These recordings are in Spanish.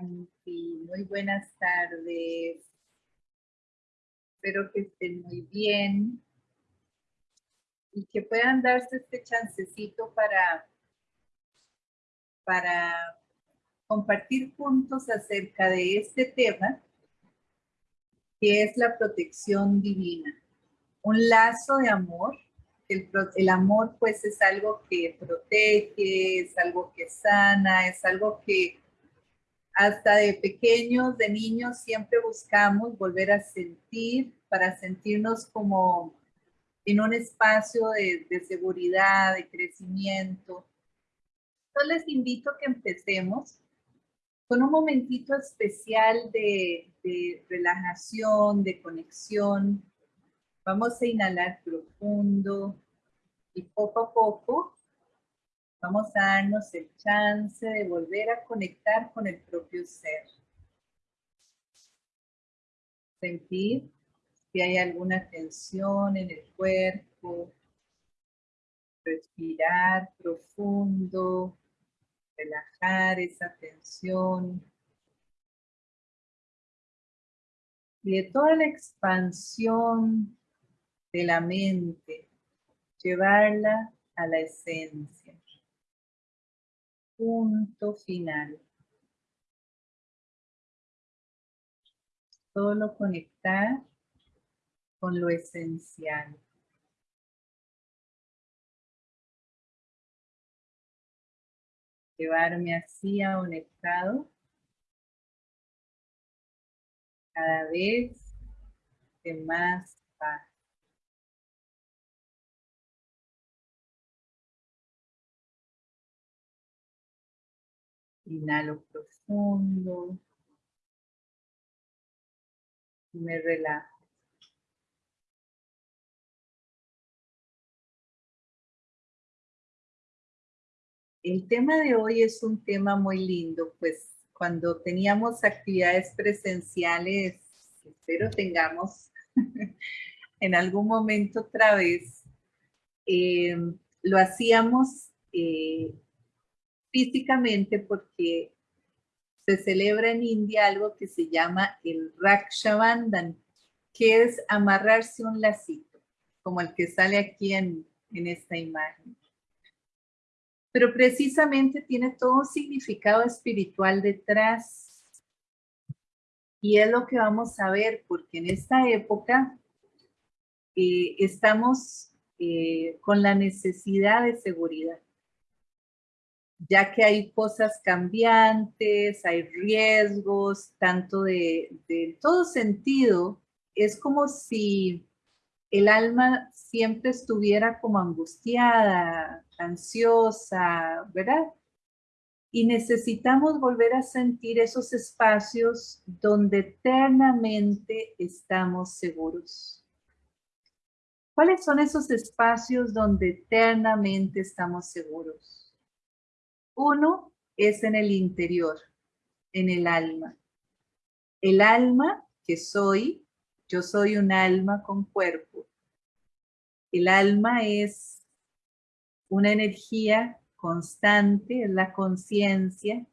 Muy buenas tardes. Espero que estén muy bien y que puedan darse este chancecito para, para compartir puntos acerca de este tema que es la protección divina. Un lazo de amor. El, el amor pues es algo que protege, es algo que sana, es algo que hasta de pequeños, de niños, siempre buscamos volver a sentir para sentirnos como en un espacio de, seguridad, de crecimiento. Yo les invito a que empecemos con un momentito especial de, de relajación, de conexión. Vamos a inhalar profundo y poco a poco Vamos a darnos el chance de volver a conectar con el propio ser. Sentir si hay alguna tensión en el cuerpo. Respirar profundo. Relajar esa tensión. Y de toda la expansión de la mente, llevarla a la esencia punto final. Solo conectar con lo esencial. Llevarme así a un estado cada vez de más paz. Inhalo profundo. Me relajo. El tema de hoy es un tema muy lindo, pues cuando teníamos actividades presenciales, espero tengamos en algún momento otra vez, eh, lo hacíamos eh, físicamente porque se celebra en India algo que se llama el Rakshabandhan, que es amarrarse un lacito, como el que sale aquí en, esta imagen. Pero precisamente tiene todo un significado espiritual detrás. Y es lo que vamos a ver, porque en esta época eh, estamos eh, con la necesidad de seguridad ya que hay cosas cambiantes, hay riesgos, tanto de, todo sentido, es como si el alma siempre estuviera como angustiada, ansiosa, ¿verdad? Y necesitamos volver a sentir esos espacios donde eternamente estamos seguros. ¿Cuáles son esos espacios donde eternamente estamos seguros? Uno es en el interior, en el alma. El alma que soy, yo soy un alma con cuerpo. El alma es una energía constante, es la conciencia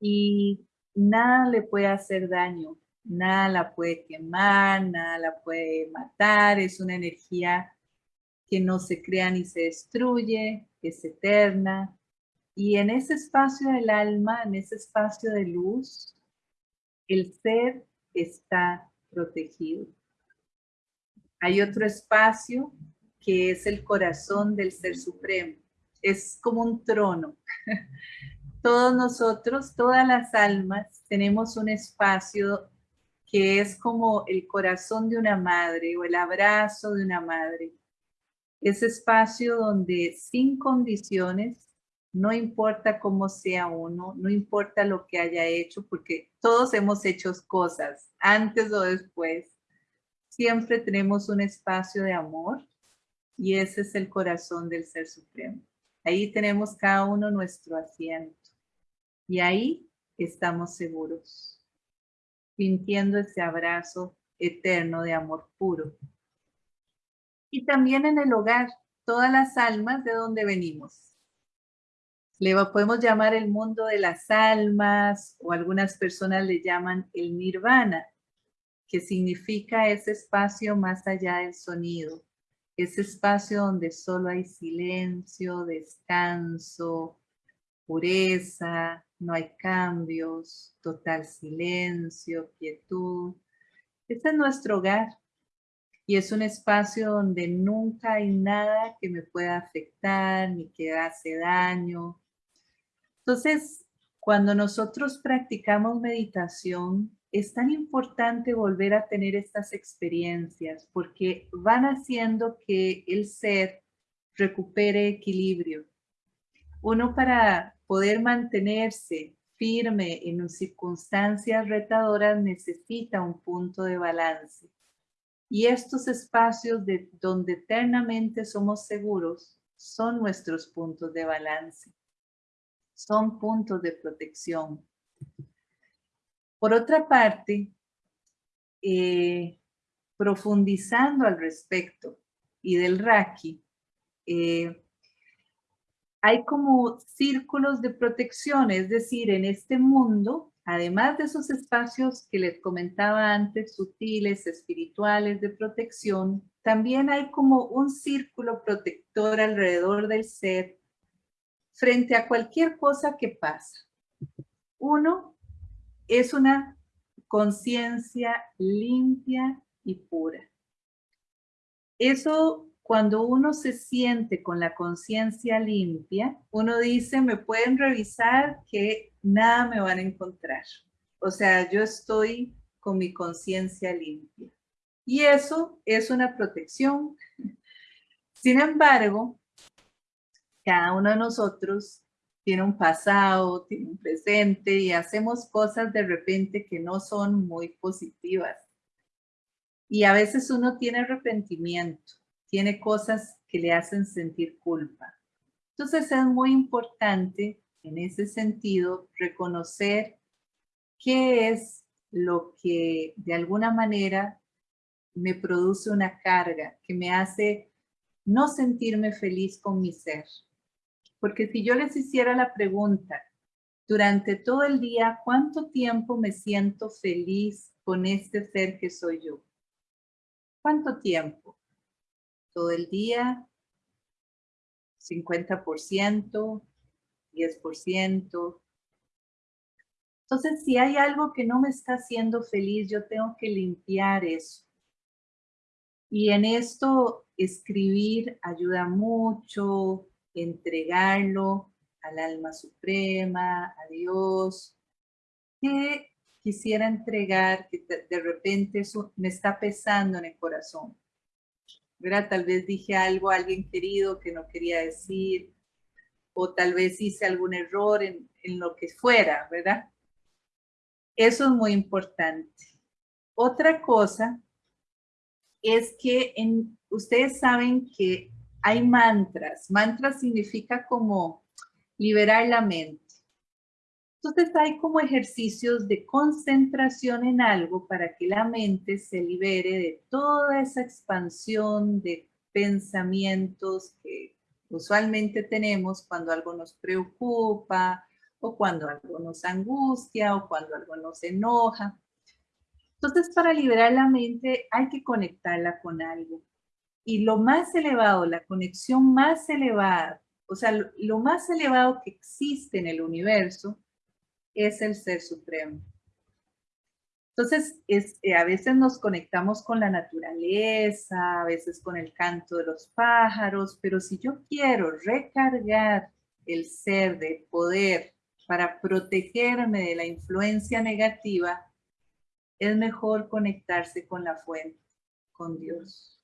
y nada le puede hacer daño, nada la puede quemar, nada la puede matar, es una energía que no se crea ni se destruye, es eterna, y en ese espacio del alma, en ese espacio de luz, el ser está protegido. Hay otro espacio que es el corazón del Ser Supremo. Es como un trono. Todos nosotros, todas las almas, tenemos un espacio que es como el corazón de una madre o el abrazo de una madre. Ese espacio donde sin condiciones no importa cómo sea uno, no importa lo que haya hecho, porque todos hemos hecho cosas, antes o después. Siempre tenemos un espacio de amor y ese es el corazón del Ser Supremo. Ahí tenemos cada uno nuestro asiento y ahí estamos seguros, sintiendo ese abrazo eterno de amor puro. Y también en el hogar, todas las almas de donde venimos Le podemos llamar el mundo de las almas o algunas personas le llaman el nirvana, que significa ese espacio más allá del sonido, ese espacio donde solo hay silencio, descanso, pureza, no hay cambios, total silencio, quietud. Este es nuestro hogar y es un espacio donde nunca hay nada que me pueda afectar ni que hace daño. Entonces, cuando nosotros practicamos meditación, es tan importante volver a tener estas experiencias porque van haciendo que el ser recupere equilibrio. Uno para poder mantenerse firme en circunstancias retadoras necesita un punto de balance. Y estos espacios de donde eternamente somos seguros son nuestros puntos de balance. Son puntos de protección. Por otra parte, eh, profundizando al respecto y del Raki, eh, hay como círculos de protección, es decir, en este mundo, además de esos espacios que les comentaba antes, sutiles, espirituales de protección, también hay como un círculo protector alrededor del ser frente a cualquier cosa que pasa. Uno es una conciencia limpia y pura. Eso cuando uno se siente con la conciencia limpia, uno dice, me pueden revisar que nada me van a encontrar. O sea, yo estoy con mi conciencia limpia. Y eso es una protección. Sin embargo, cada uno de nosotros tiene un pasado, tiene un presente y hacemos cosas de repente que no son muy positivas. Y a veces uno tiene arrepentimiento, tiene cosas que le hacen sentir culpa. Entonces es muy importante en ese sentido reconocer qué es lo que de alguna manera me produce una carga, que me hace no sentirme feliz con mi ser. Porque si yo les hiciera la pregunta, durante todo el día, ¿cuánto tiempo me siento feliz con este ser que soy yo? ¿Cuánto tiempo? ¿Todo el día? ¿50%? ¿10%? Entonces, si hay algo que no me está haciendo feliz, yo tengo que limpiar eso. Y en esto escribir ayuda mucho, entregarlo al alma suprema, a Dios, que quisiera entregar, que de repente eso me está pesando en el corazón. ¿verdad? Tal vez dije algo a alguien querido que no quería decir, o tal vez hice algún error en, en lo que fuera, ¿verdad? Eso es muy importante. Otra cosa es que en, ustedes saben que hay mantras. Mantras significa como liberar la mente. Entonces hay como ejercicios de concentración en algo para que la mente se libere de toda esa expansión de pensamientos que usualmente tenemos cuando algo nos preocupa o cuando algo nos angustia o cuando algo nos enoja. Entonces para liberar la mente hay que conectarla con algo y lo más elevado, la conexión más elevada, o sea, lo, más elevado que existe en el universo es el Ser Supremo. Entonces, eh, a veces nos conectamos con la naturaleza, a veces con el canto de los pájaros, pero si yo quiero recargar el ser de poder para protegerme de la influencia negativa, es mejor conectarse con la fuente, con Dios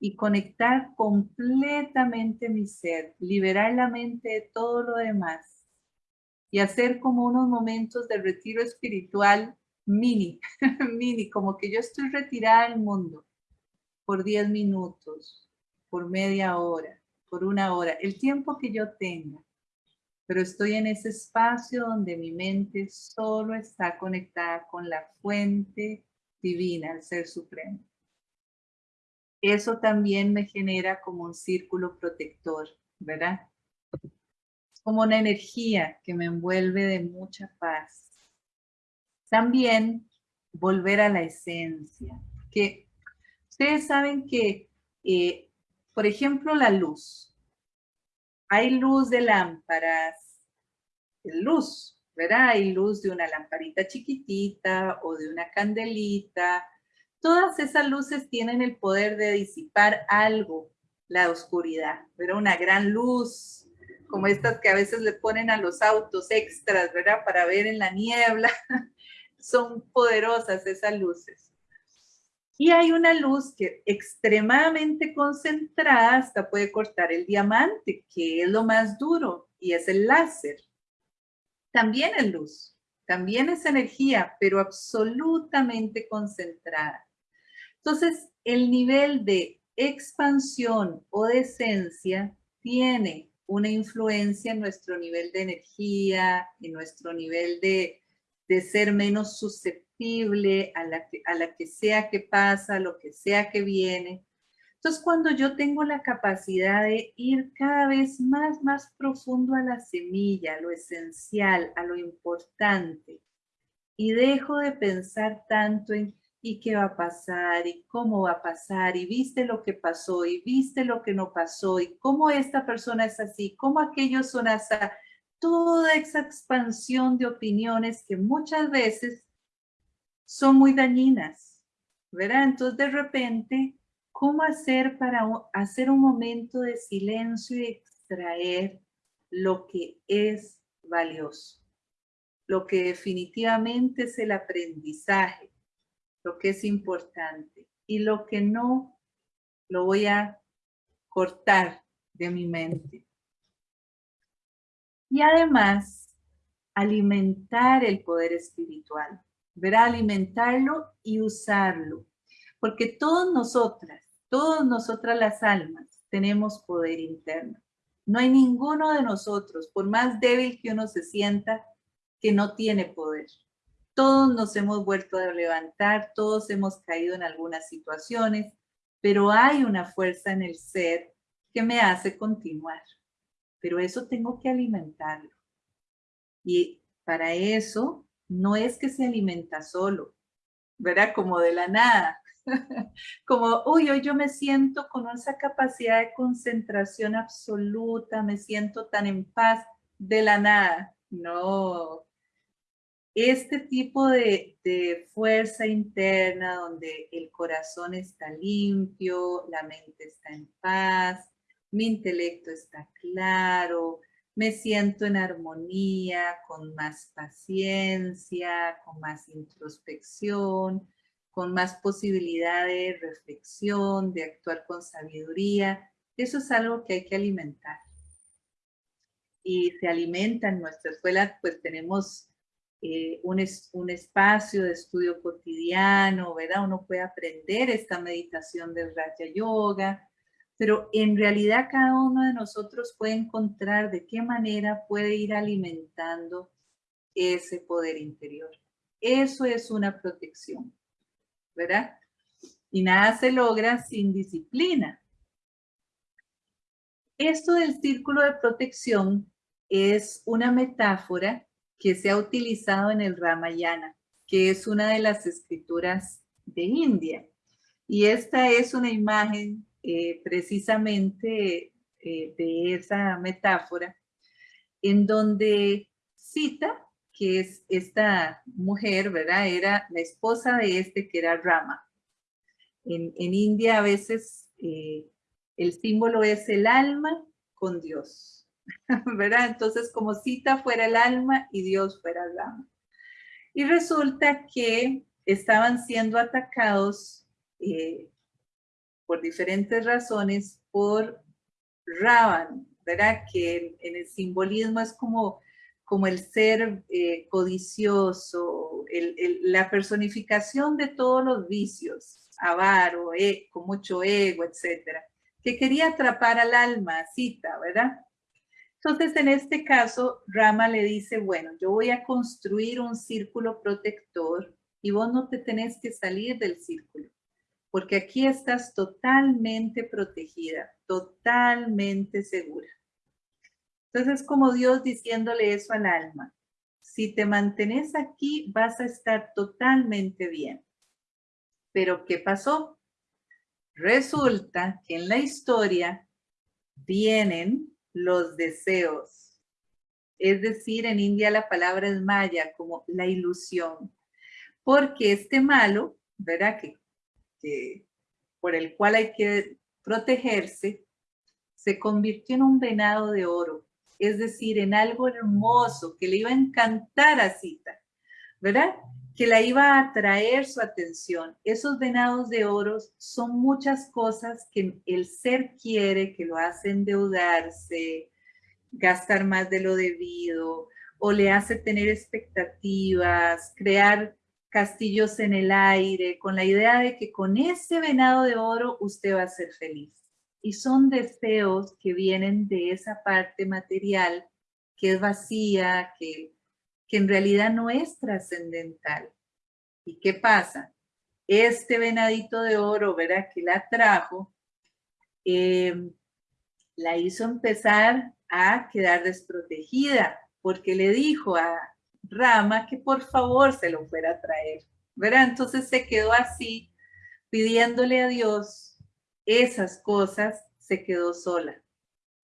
y conectar completamente mi ser, liberar la mente de todo lo demás y hacer como unos momentos de retiro espiritual mini, mini, como que yo estoy retirada del mundo por 10 minutos, por media hora, por una hora, el tiempo que yo tenga, pero estoy en ese espacio donde mi mente solo está conectada con la fuente divina, el Ser Supremo eso también me genera como un círculo protector, ¿verdad? como una energía que me envuelve de mucha paz. También volver a la esencia, que ustedes saben que, eh, por ejemplo, la luz. Hay luz de lámparas, luz, ¿verdad? Hay luz de una lamparita chiquitita o de una candelita. Todas esas luces tienen el poder de disipar algo, la oscuridad, pero una gran luz como estas que a veces le ponen a los autos extras, ¿verdad? Para ver en la niebla. Son poderosas esas luces. Y hay una luz que extremadamente concentrada hasta puede cortar el diamante, que es lo más duro, y es el láser. También es luz, también es energía, pero absolutamente concentrada. Entonces, el nivel de expansión o de esencia tiene una influencia en nuestro nivel de energía, en nuestro nivel de, ser menos susceptible a la, que, a la que sea que pasa, lo que sea que viene. Entonces, cuando yo tengo la capacidad de ir cada vez más, más profundo a la semilla, a lo esencial, a lo importante, y dejo de pensar tanto en y qué va a pasar y cómo va a pasar y viste lo que pasó y viste lo que no pasó y cómo esta persona es así, cómo aquellos son así. Toda esa expansión de opiniones que muchas veces son muy dañinas, ¿verdad? Entonces de repente, ¿cómo hacer para hacer un momento de silencio y extraer lo que es valioso? Lo que definitivamente es el aprendizaje lo que es importante y lo que no lo voy a cortar de mi mente. Y además, alimentar el poder espiritual, verá alimentarlo y usarlo, porque todos nosotras, todas nosotras las almas, tenemos poder interno. No hay ninguno de nosotros, por más débil que uno se sienta, que no tiene poder. Todos nos hemos vuelto a levantar, todos hemos caído en algunas situaciones, pero hay una fuerza en el ser que me hace continuar. Pero eso tengo que alimentarlo. Y para eso no es que se alimenta solo, ¿verdad? Como de la nada. Como, uy, hoy yo me siento con esa capacidad de concentración absoluta, me siento tan en paz de la nada. No, este tipo de, fuerza interna donde el corazón está limpio, la mente está en paz, mi intelecto está claro, me siento en armonía, con más paciencia, con más introspección, con más posibilidad de reflexión, de actuar con sabiduría. Eso es algo que hay que alimentar. Y se alimenta en nuestra escuela, pues tenemos eh, un, un, espacio de estudio cotidiano, ¿verdad? Uno puede aprender esta meditación del Raja Yoga, pero en realidad cada uno de nosotros puede encontrar de qué manera puede ir alimentando ese poder interior. Eso es una protección, ¿verdad? Y nada se logra sin disciplina. Esto del círculo de protección es una metáfora que se ha utilizado en el Ramayana, que es una de las escrituras de India. Y esta es una imagen eh, precisamente eh, de esa metáfora, en donde cita que es esta mujer, ¿verdad? Era la esposa de este que era Rama. En, India a veces eh, el símbolo es el alma con Dios. ¿verdad? Entonces, como cita fuera el alma y Dios fuera el alma. Y resulta que estaban siendo atacados eh, por diferentes razones por Ravan, ¿verdad? Que en, el simbolismo es como, como el ser eh, codicioso, la personificación de todos los vicios, avaro, e, con mucho ego, etcétera, que quería atrapar al alma, cita, ¿verdad? Entonces, en este caso, Rama le dice, bueno, yo voy a construir un círculo protector y vos no te tenés que salir del círculo, porque aquí estás totalmente protegida, totalmente segura. Entonces, como Dios diciéndole eso al alma, si te mantienes aquí, vas a estar totalmente bien. Pero, ¿qué pasó? Resulta que en la historia vienen los deseos. Es decir, en India la palabra es maya, como la ilusión. Porque este malo, ¿verdad? Que, por el cual hay que protegerse, se convirtió en un venado de oro. Es decir, en algo hermoso que le iba a encantar a Sita, ¿verdad? Que la iba a atraer su atención. Esos venados de oro son muchas cosas que el ser quiere, que lo hace endeudarse, gastar más de lo debido, o le hace tener expectativas, crear castillos en el aire, con la idea de que con ese venado de oro usted va a ser feliz. Y son deseos que vienen de esa parte material que es vacía, que que en realidad no es trascendental. ¿Y qué pasa? Este venadito de oro, ¿verdad? Que la trajo, eh, la hizo empezar a quedar desprotegida, porque le dijo a Rama que por favor se lo fuera a traer, ¿verdad? Entonces se quedó así, pidiéndole a Dios esas cosas, se quedó sola.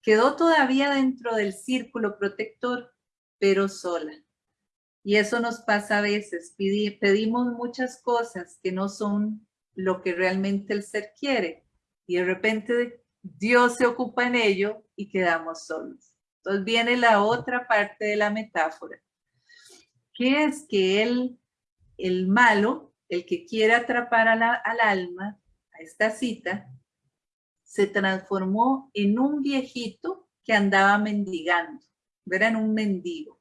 Quedó todavía dentro del círculo protector, pero sola. Y eso nos pasa a veces, pedimos muchas cosas que no son lo que realmente el ser quiere. Y de repente Dios se ocupa en ello y quedamos solos. Entonces viene la otra parte de la metáfora, que es que él, el malo, el que quiere atrapar al alma, a esta cita, se transformó en un viejito que andaba mendigando, era un mendigo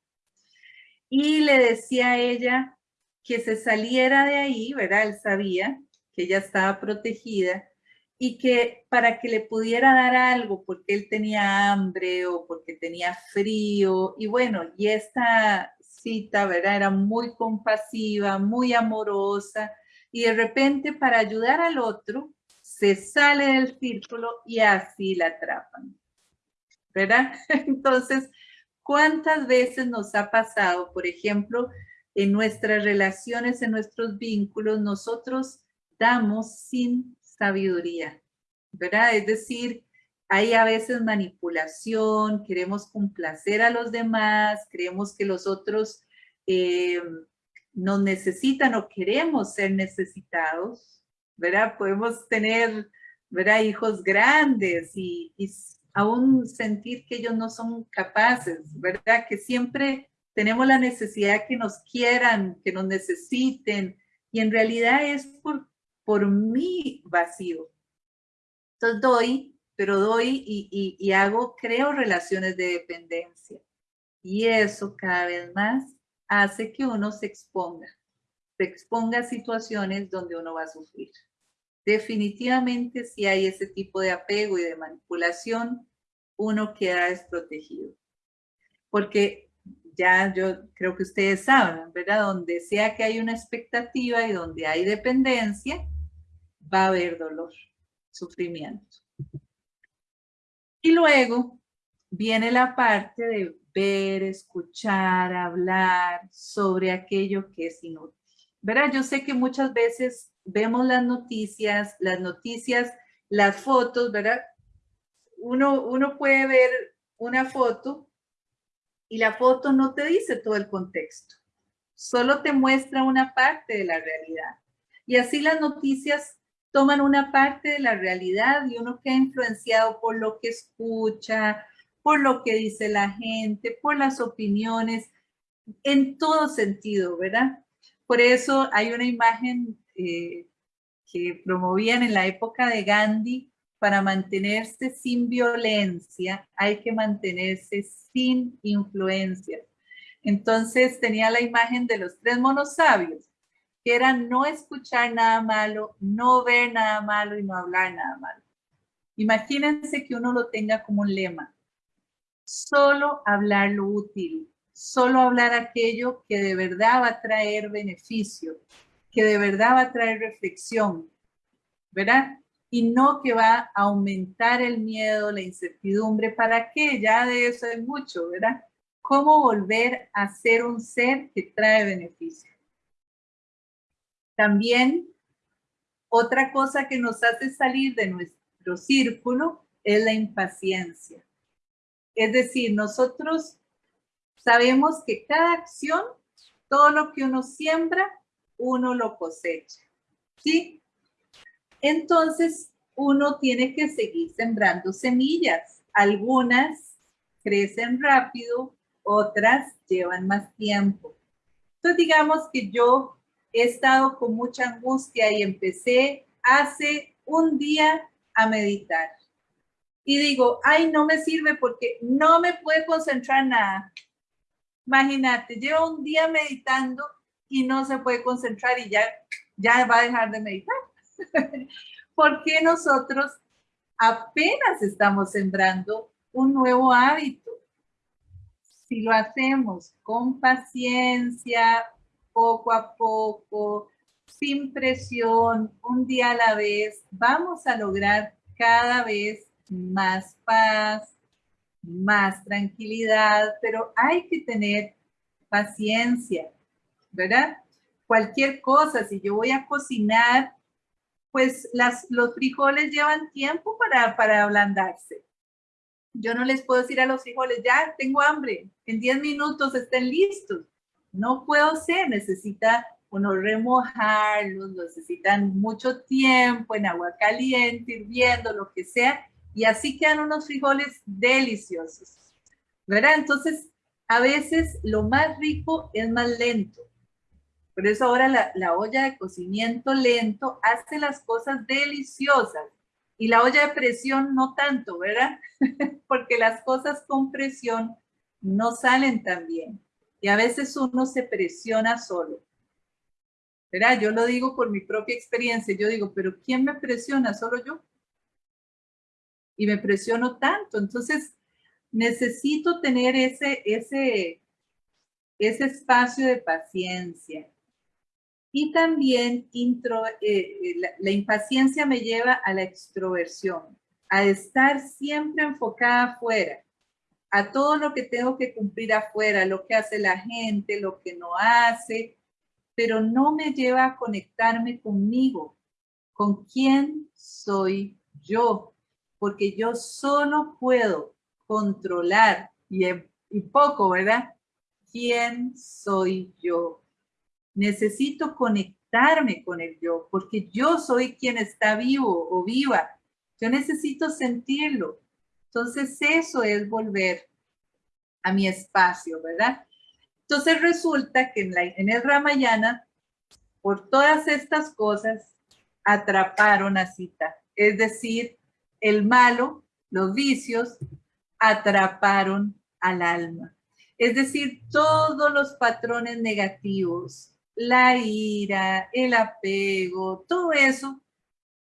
y le decía a ella que se saliera de ahí, ¿verdad? Él sabía que ella estaba protegida y que para que le pudiera dar algo porque él tenía hambre o porque tenía frío y bueno, y esta cita, ¿verdad? Era muy compasiva, muy amorosa y de repente para ayudar al otro se sale del círculo y así la atrapan, ¿verdad? Entonces, ¿Cuántas veces nos ha pasado, por ejemplo, en nuestras relaciones, en nuestros vínculos, nosotros damos sin sabiduría, ¿verdad? Es decir, hay a veces manipulación, queremos complacer a los demás, creemos que los otros eh, nos necesitan o queremos ser necesitados, ¿verdad? Podemos tener, ¿verdad? Hijos grandes y, y aún sentir que ellos no son capaces, ¿verdad? Que siempre tenemos la necesidad que nos quieran, que nos necesiten, y en realidad es por, por mi vacío. Entonces doy, pero doy y, y hago, creo relaciones de dependencia. Y eso cada vez más hace que uno se exponga, se exponga a situaciones donde uno va a sufrir definitivamente si hay ese tipo de apego y de manipulación, uno queda desprotegido. Porque ya yo creo que ustedes saben, ¿verdad? Donde sea que hay una expectativa y donde hay dependencia, va a haber dolor, sufrimiento. Y luego viene la parte de ver, escuchar, hablar sobre aquello que es inútil. ¿Verdad? Yo sé que muchas veces vemos las noticias, las noticias, las fotos, ¿verdad? Uno, uno puede ver una foto y la foto no te dice todo el contexto, solo te muestra una parte de la realidad. Y así las noticias toman una parte de la realidad y uno queda influenciado por lo que escucha, por lo que dice la gente, por las opiniones, en todo sentido, ¿verdad? Por eso hay una imagen eh, que promovían en la época de Gandhi, para mantenerse sin violencia hay que mantenerse sin influencia. Entonces tenía la imagen de los tres monos sabios, que era no escuchar nada malo, no ver nada malo y no hablar nada malo. Imagínense que uno lo tenga como un lema. Solo hablar lo útil, solo hablar aquello que de verdad va a traer beneficio, que de verdad va a traer reflexión, ¿verdad? y no que va a aumentar el miedo, la incertidumbre. ¿Para qué? Ya de eso es mucho, ¿verdad? ¿Cómo volver a ser un ser que trae beneficio? También otra cosa que nos hace salir de nuestro círculo es la impaciencia. Es decir, nosotros sabemos que cada acción, todo lo que uno siembra, uno lo cosecha. ¿Sí? Entonces, uno tiene que seguir sembrando semillas. Algunas crecen rápido, otras llevan más tiempo. Entonces, digamos que yo he estado con mucha angustia y empecé hace un día a meditar. Y digo, ay, no me sirve porque no me puedo concentrar nada. Imagínate, llevo un día meditando y no se puede concentrar y ya, ya va a dejar de meditar. porque nosotros apenas estamos sembrando un nuevo hábito. Si lo hacemos con paciencia, poco a poco, sin presión, un día a la vez, vamos a lograr cada vez más paz, más tranquilidad, pero hay que tener paciencia, ¿verdad? Cualquier cosa, si yo voy a cocinar, pues los frijoles llevan tiempo para, para ablandarse. Yo no les puedo decir a los frijoles, ya tengo hambre, en 10 minutos estén listos no puedo ser, necesita uno remojarlos, necesitan mucho tiempo en agua caliente, hirviendo, lo que sea, y así quedan unos frijoles deliciosos, ¿verdad? Entonces, a veces lo más rico es más lento. Por eso ahora la, la olla de cocimiento lento hace las cosas deliciosas. Y la olla de presión no tanto, ¿verdad? Porque las cosas con presión no salen tan bien. Y a veces uno se presiona solo. ¿Verdad? Yo lo digo por mi propia experiencia. Yo digo, pero ¿quién me presiona? ¿Solo yo? Y me presiono tanto. Entonces, necesito tener ese, ese, ese espacio de paciencia. Y también eh, eh, la, impaciencia me lleva a la extroversión, a estar siempre enfocada afuera a todo lo que tengo que cumplir afuera, lo que hace la gente, lo que no hace, pero no me lleva a conectarme conmigo, con quién soy yo, porque yo solo puedo controlar, y, y poco, ¿verdad? ¿Quién soy yo? Necesito conectarme con el yo, porque yo soy quien está vivo o viva. Yo necesito sentirlo. Entonces eso es volver a mi espacio, ¿verdad? Entonces resulta que en, en el Ramayana, por todas estas cosas, atraparon a Sita. Es decir, el malo, los vicios, atraparon al alma. Es decir, todos los patrones negativos, la ira, el apego, todo eso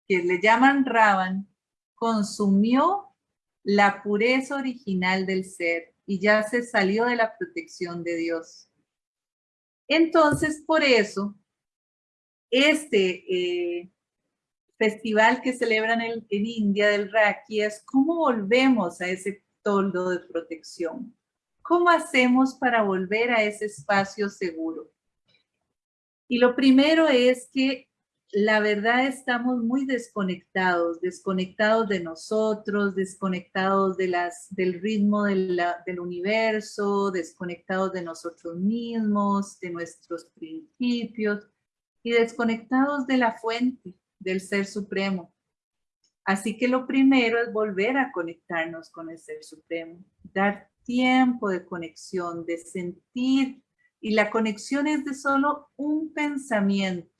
que le llaman Ravan, consumió la pureza original del ser y ya se salió de la protección de Dios. Entonces, por eso, este eh, festival que celebran en, en India del Raki es cómo volvemos a ese toldo de protección. ¿Cómo hacemos para volver a ese espacio seguro? Y lo primero es que la verdad estamos muy desconectados, desconectados de nosotros, desconectados de las, del ritmo del universo, desconectados de nosotros mismos, de nuestros principios y desconectados de la fuente del Ser Supremo. Así que lo primero es volver a conectarnos con el Ser Supremo, dar tiempo de conexión, de sentir, y la conexión es de solo un pensamiento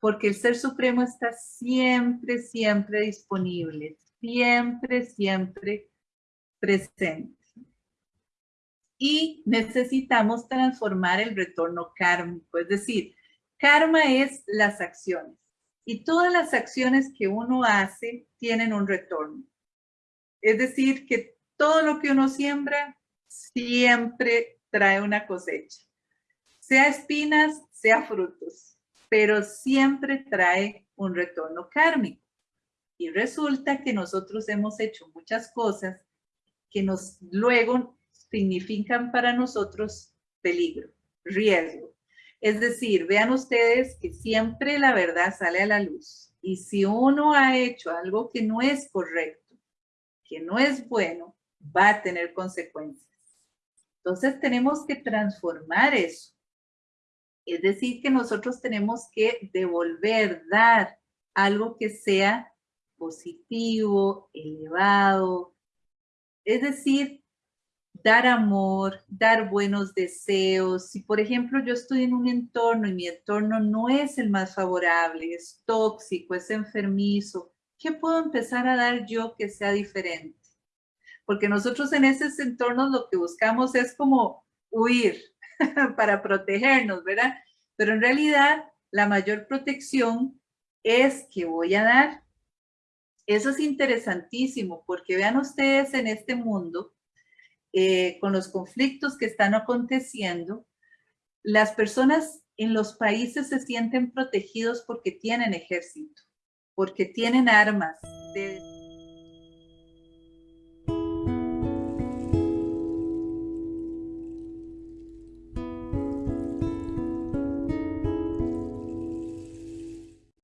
porque el Ser Supremo está siempre, siempre disponible, siempre, siempre presente. Y necesitamos transformar el retorno kármico, es decir, karma es las acciones. Y todas las acciones que uno hace tienen un retorno. Es decir, que todo lo que uno siembra siempre trae una cosecha. Sea espinas, sea frutos pero siempre trae un retorno kármico. Y resulta que nosotros hemos hecho muchas cosas que nos luego significan para nosotros peligro, riesgo. Es decir, vean ustedes que siempre la verdad sale a la luz. Y si uno ha hecho algo que no es correcto, que no es bueno, va a tener consecuencias. Entonces tenemos que transformar eso. Es decir, que nosotros tenemos que devolver, dar algo que sea positivo, elevado. Es decir, dar amor, dar buenos deseos. Si, por ejemplo, yo estoy en un entorno y mi entorno no es el más favorable, es tóxico, es enfermizo, ¿qué puedo empezar a dar yo que sea diferente? Porque nosotros en esos entornos lo que buscamos es como huir para protegernos, ¿verdad? Pero en realidad la mayor protección es que voy a dar. Eso es interesantísimo porque vean ustedes en este mundo, eh, con los conflictos que están aconteciendo, las personas en los países se sienten protegidos porque tienen ejército, porque tienen armas